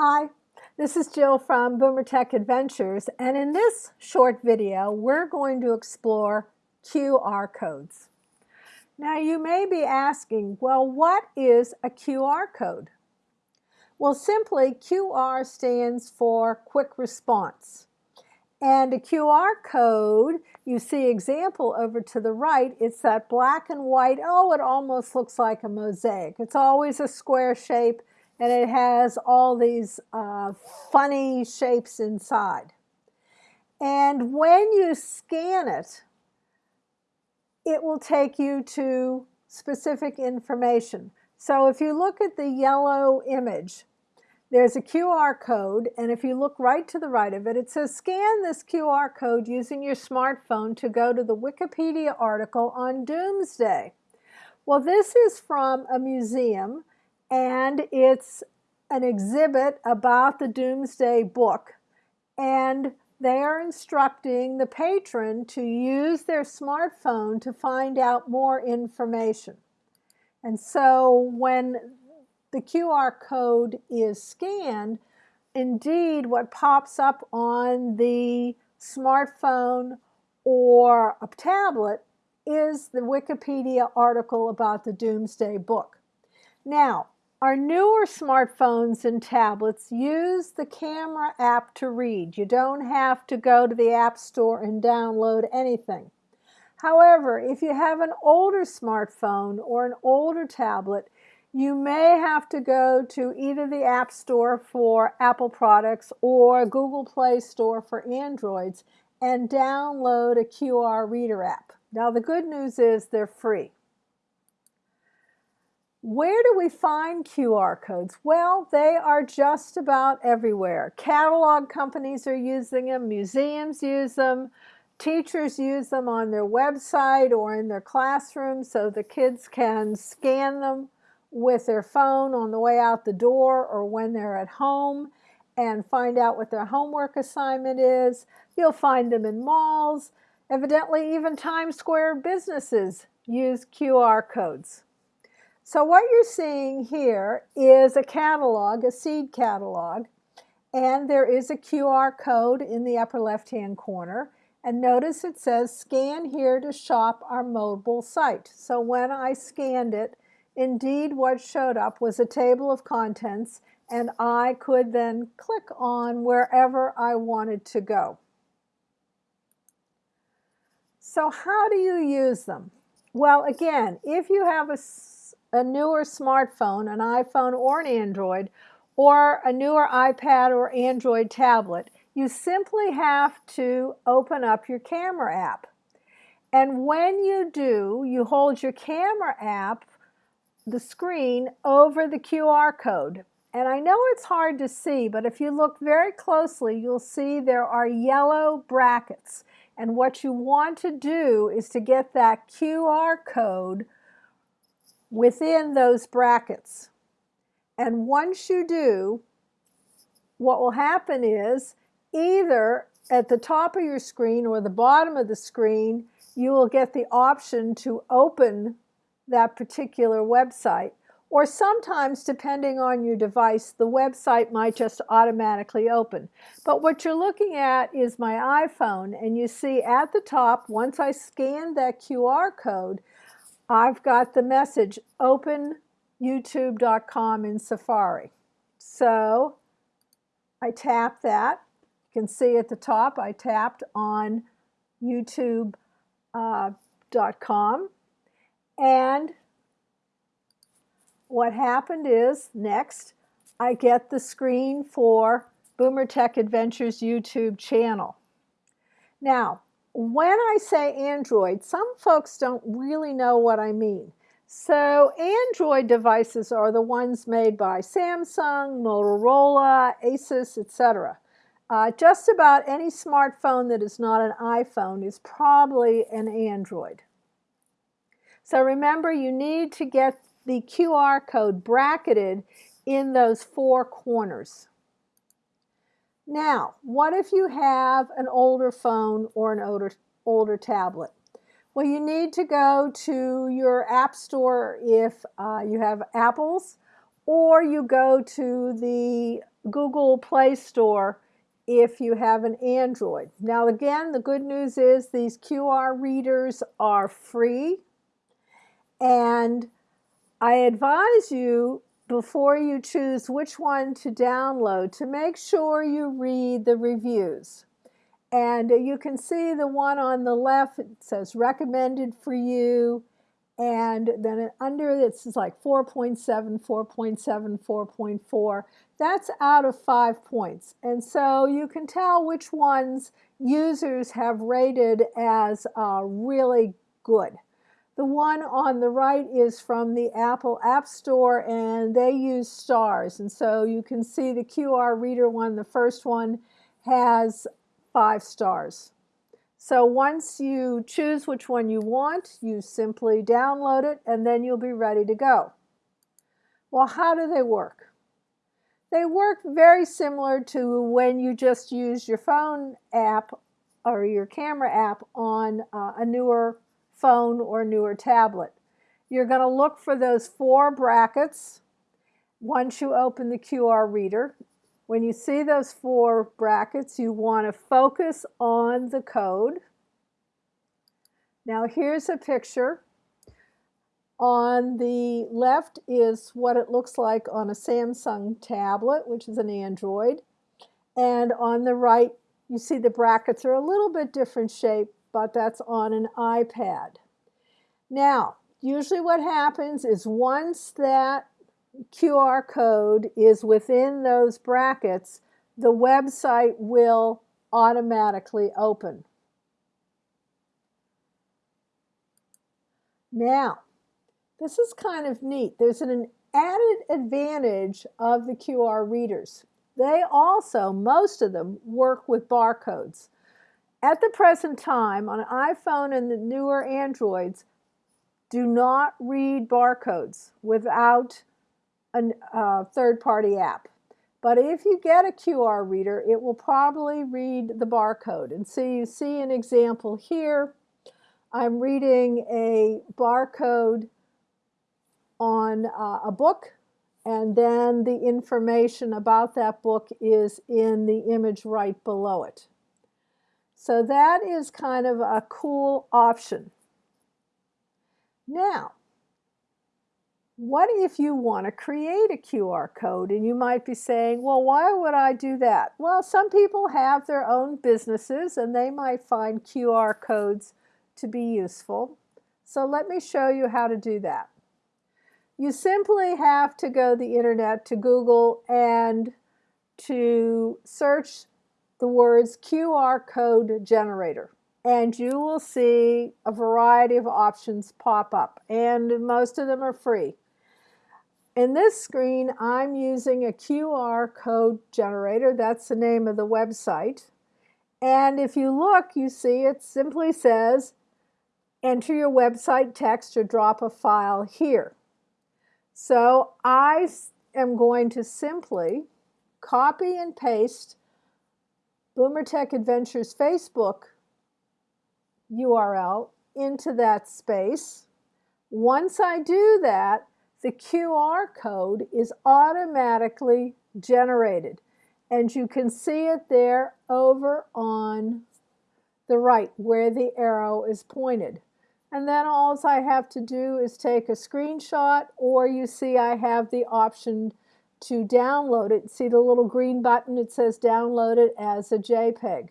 Hi, this is Jill from Boomer Tech Adventures and in this short video we're going to explore QR codes. Now you may be asking, well what is a QR code? Well simply QR stands for quick response. And a QR code, you see example over to the right, it's that black and white, oh it almost looks like a mosaic. It's always a square shape and it has all these uh, funny shapes inside. And when you scan it, it will take you to specific information. So if you look at the yellow image, there's a QR code, and if you look right to the right of it, it says scan this QR code using your smartphone to go to the Wikipedia article on Domesday. Well, this is from a museum and it's an exhibit about the Domesday Book. And they are instructing the patron to use their smartphone to find out more information. And so when the QR code is scanned, indeed what pops up on the smartphone or a tablet is the Wikipedia article about the Domesday Book. Now, our newer smartphones and tablets use the camera app to read. You don't have to go to the App Store and download anything. However, if you have an older smartphone or an older tablet, you may have to go to either the App Store for Apple products or Google Play Store for Androids and download a QR reader app. Now the good news is they're free. Where do we find QR codes? Well, they are just about everywhere. Catalog companies are using them, museums use them, teachers use them on their website or in their classroom so the kids can scan them with their phone on the way out the door or when they're at home and find out what their homework assignment is. You'll find them in malls. Evidently, even Times Square businesses use QR codes. So what you're seeing here is a catalog, a seed catalog, and there is a QR code in the upper left-hand corner. And notice it says scan here to shop our mobile site. So when I scanned it, indeed what showed up was a table of contents and I could then click on wherever I wanted to go. So how do you use them? Well, again, if you have a a newer smartphone, an iPhone or an Android, or a newer iPad or Android tablet, you simply have to open up your camera app. And when you do, you hold your camera app, the screen, over the QR code. And I know it's hard to see, but if you look very closely, you'll see there are yellow brackets. And what you want to do is to get that QR code within those brackets. And once you do, what will happen is either at the top of your screen or the bottom of the screen, you will get the option to open that particular website. Or sometimes, depending on your device, the website might just automatically open. But what you're looking at is my iPhone, and you see at the top, once I scan that QR code, I've got the message open youtube.com in Safari. So I tap that. You can see at the top I tapped on youtube.com uh, and what happened is next I get the screen for Boomer Tech Adventures YouTube channel. Now when I say Android, some folks don't really know what I mean. So Android devices are the ones made by Samsung, Motorola, Asus, etc. Uh, just about any smartphone that is not an iPhone is probably an Android. So remember, you need to get the QR code bracketed in those four corners. Now, what if you have an older phone or an older, older tablet? Well, you need to go to your app store if uh, you have Apples or you go to the Google Play Store if you have an Android. Now again, the good news is these QR readers are free and I advise you before you choose which one to download to make sure you read the reviews. And you can see the one on the left, it says recommended for you. And then under this is like 4.7, 4.7, 4.4. That's out of five points. And so you can tell which ones users have rated as uh, really good. The one on the right is from the Apple App Store and they use stars. And so you can see the QR reader one, the first one, has five stars. So once you choose which one you want, you simply download it and then you'll be ready to go. Well, how do they work? They work very similar to when you just use your phone app or your camera app on uh, a newer phone or newer tablet. You're going to look for those four brackets once you open the QR reader. When you see those four brackets, you want to focus on the code. Now here's a picture. On the left is what it looks like on a Samsung tablet, which is an Android. And on the right, you see the brackets are a little bit different shape but that's on an iPad. Now, usually what happens is once that QR code is within those brackets, the website will automatically open. Now, this is kind of neat. There's an added advantage of the QR readers. They also, most of them, work with barcodes. At the present time, on iPhone and the newer Androids, do not read barcodes without a uh, third-party app. But if you get a QR reader, it will probably read the barcode. And so you see an example here. I'm reading a barcode on uh, a book, and then the information about that book is in the image right below it. So that is kind of a cool option. Now, what if you want to create a QR code and you might be saying, well, why would I do that? Well, some people have their own businesses and they might find QR codes to be useful. So let me show you how to do that. You simply have to go the internet to Google and to search the words QR code generator and you will see a variety of options pop up and most of them are free. In this screen I'm using a QR code generator, that's the name of the website. And if you look you see it simply says enter your website text or drop a file here. So I am going to simply copy and paste Boomer Tech Adventures Facebook URL into that space. Once I do that, the QR code is automatically generated. And you can see it there over on the right where the arrow is pointed. And then all I have to do is take a screenshot or you see I have the option to download it, see the little green button, it says download it as a JPEG.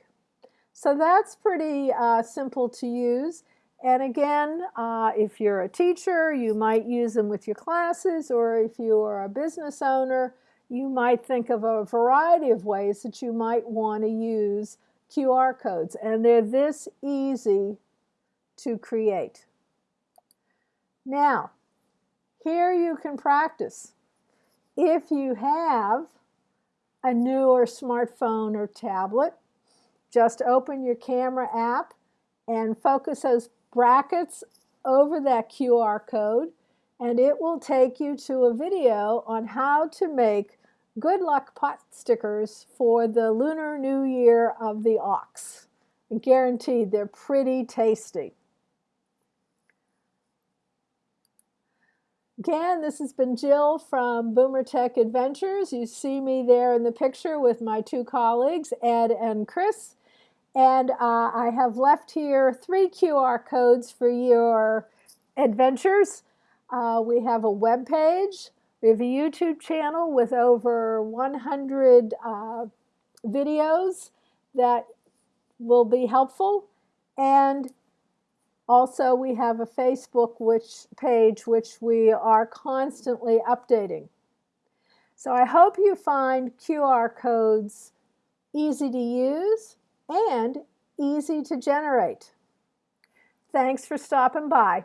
So that's pretty uh, simple to use. And again, uh, if you're a teacher, you might use them with your classes, or if you are a business owner, you might think of a variety of ways that you might want to use QR codes. And they're this easy to create. Now, here you can practice. If you have a newer smartphone or tablet, just open your camera app and focus those brackets over that QR code and it will take you to a video on how to make good luck pot stickers for the Lunar New Year of the ox. Guaranteed they're pretty tasty. Again, this has been Jill from Boomer Tech Adventures. You see me there in the picture with my two colleagues, Ed and Chris. And uh, I have left here three QR codes for your adventures. Uh, we have a web page. We have a YouTube channel with over 100 uh, videos that will be helpful. And also, we have a Facebook which, page which we are constantly updating. So I hope you find QR codes easy to use and easy to generate. Thanks for stopping by.